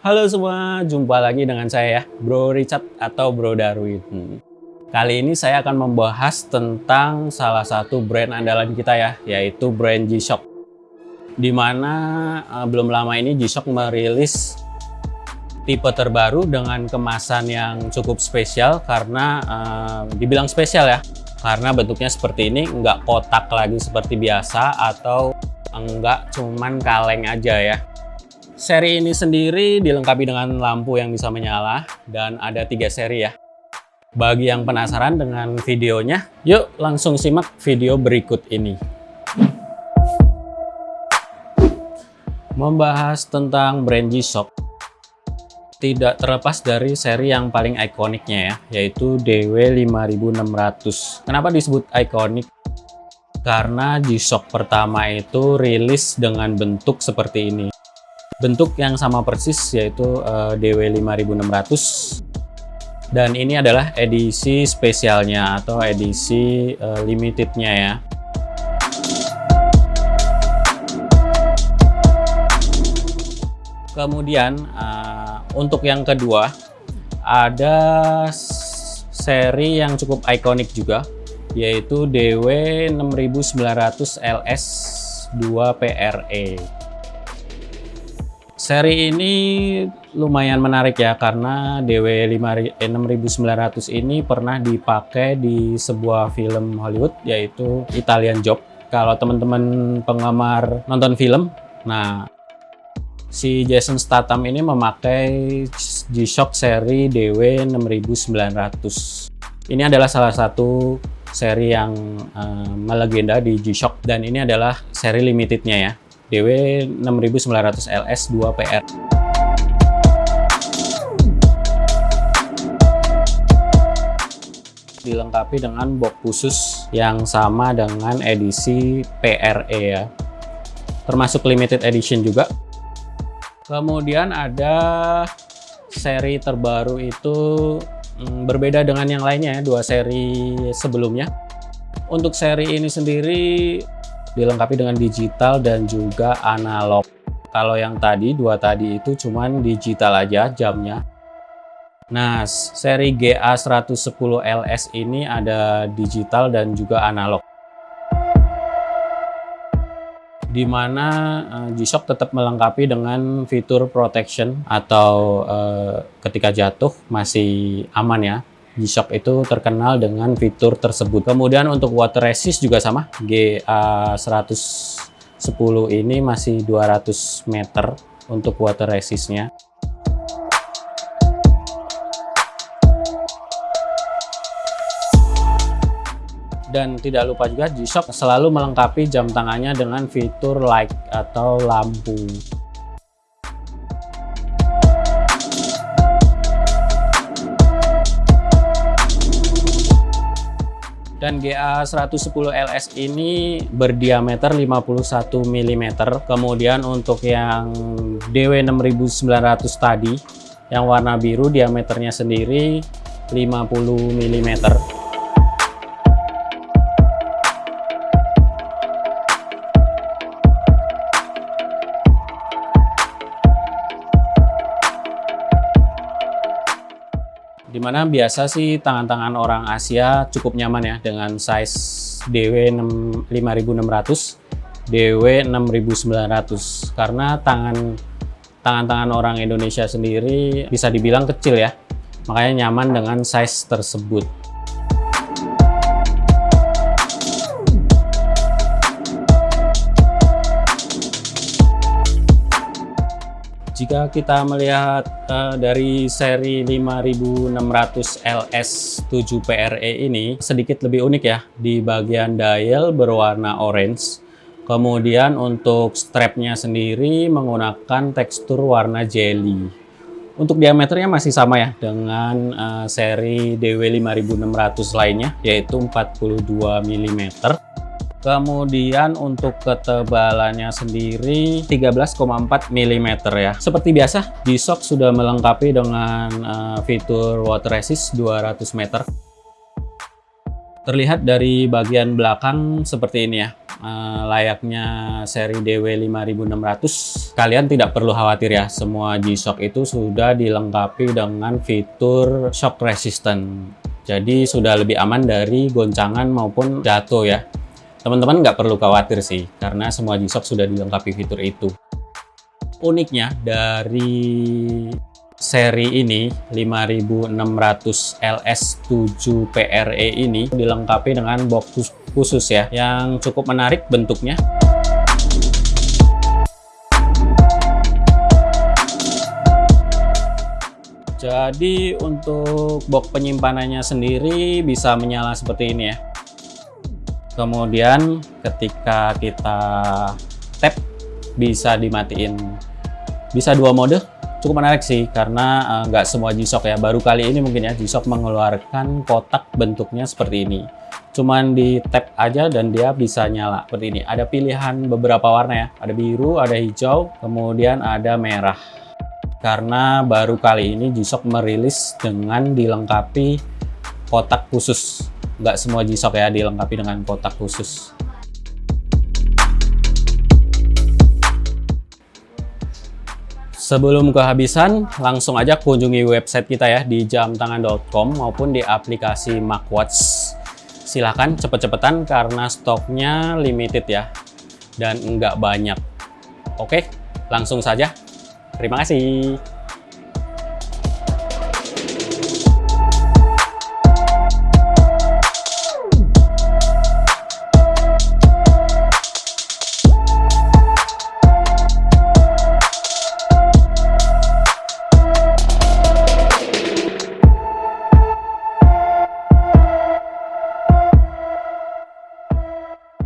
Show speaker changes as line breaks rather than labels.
Halo semua, jumpa lagi dengan saya Bro Richard atau Bro Darwin. Hmm. Kali ini saya akan membahas tentang salah satu brand andalan kita ya, yaitu brand G-Shock. Di mana uh, belum lama ini G-Shock merilis tipe terbaru dengan kemasan yang cukup spesial karena uh, dibilang spesial ya, karena bentuknya seperti ini, nggak kotak lagi seperti biasa atau enggak cuman kaleng aja ya Seri ini sendiri dilengkapi dengan lampu yang bisa menyala dan ada tiga seri ya. Bagi yang penasaran dengan videonya, yuk langsung simak video berikut ini. Membahas tentang brand G-Shock, tidak terlepas dari seri yang paling ikoniknya ya, yaitu DW5600. Kenapa disebut ikonik? Karena G-Shock pertama itu rilis dengan bentuk seperti ini bentuk yang sama persis yaitu uh, DW5600 dan ini adalah edisi spesialnya atau edisi uh, limitednya ya. Kemudian uh, untuk yang kedua ada seri yang cukup ikonik juga yaitu DW6900 LS 2 PRE Seri ini lumayan menarik ya karena DW6900 ini pernah dipakai di sebuah film Hollywood yaitu Italian Job. Kalau teman-teman penggemar nonton film, nah si Jason Statham ini memakai G-Shock seri DW6900. Ini adalah salah satu seri yang uh, melegenda di G-Shock dan ini adalah seri limitednya ya. DW 6900 LS 2 PR. Dilengkapi dengan box khusus yang sama dengan edisi PRE ya. Termasuk limited edition juga. Kemudian ada seri terbaru itu hmm, berbeda dengan yang lainnya ya, dua seri sebelumnya. Untuk seri ini sendiri dilengkapi dengan digital dan juga analog. Kalau yang tadi, dua tadi itu cuman digital aja jamnya. Nah, seri GA110 LS ini ada digital dan juga analog. Di mana uh, G-Shock tetap melengkapi dengan fitur protection atau uh, ketika jatuh masih aman ya G-Shock itu terkenal dengan fitur tersebut. Kemudian untuk water resist juga sama, GA110 ini masih 200 meter untuk water resistnya. Dan tidak lupa juga G-Shock selalu melengkapi jam tangannya dengan fitur light atau lampu. Dan GA110 LS ini berdiameter 51 mm kemudian untuk yang DW6900 tadi yang warna biru diameternya sendiri 50 mm Di mana biasa sih tangan-tangan orang Asia cukup nyaman ya dengan size DW 5600, DW 6900 karena tangan tangan-tangan orang Indonesia sendiri bisa dibilang kecil ya. Makanya nyaman dengan size tersebut. Jika kita melihat uh, dari seri 5600 LS 7 PRE ini sedikit lebih unik ya di bagian dial berwarna orange. Kemudian untuk strapnya sendiri menggunakan tekstur warna jelly. Untuk diameternya masih sama ya dengan uh, seri DW5600 lainnya yaitu 42 mm. Kemudian untuk ketebalannya sendiri 13,4 mm ya. Seperti biasa, G-Shock sudah melengkapi dengan uh, fitur water resist 200 meter. Terlihat dari bagian belakang seperti ini ya, eh, layaknya seri DW5600. Kalian tidak perlu khawatir ya, semua G-Shock itu sudah dilengkapi dengan fitur shock resistant. Jadi sudah lebih aman dari goncangan maupun jatuh ya. Teman-teman nggak perlu khawatir sih, karena semua G-Shock sudah dilengkapi fitur itu. Uniknya dari seri ini 5600 LS7 PRE ini dilengkapi dengan box khusus ya yang cukup menarik bentuknya jadi untuk box penyimpanannya sendiri bisa menyala seperti ini ya kemudian ketika kita tap bisa dimatiin. Bisa dua mode cukup menarik sih karena eh, nggak uh, semua G-Shock ya. Baru kali ini mungkin ya G-Shock mengeluarkan kotak bentuknya seperti ini. Cuman di tap aja dan dia bisa nyala seperti ini. Ada pilihan beberapa warna ya. Ada biru ada hijau kemudian ada merah. Karena baru kali ini G-Shock merilis dengan dilengkapi kotak khusus nggak semua G-Shock ya dilengkapi dengan kotak khusus Sebelum kehabisan, langsung aja kunjungi website kita ya di jamtangan.com maupun di aplikasi MacWatch. Silahkan cepet-cepetan karena stoknya limited ya dan nggak banyak. Oke, langsung saja. Terima kasih.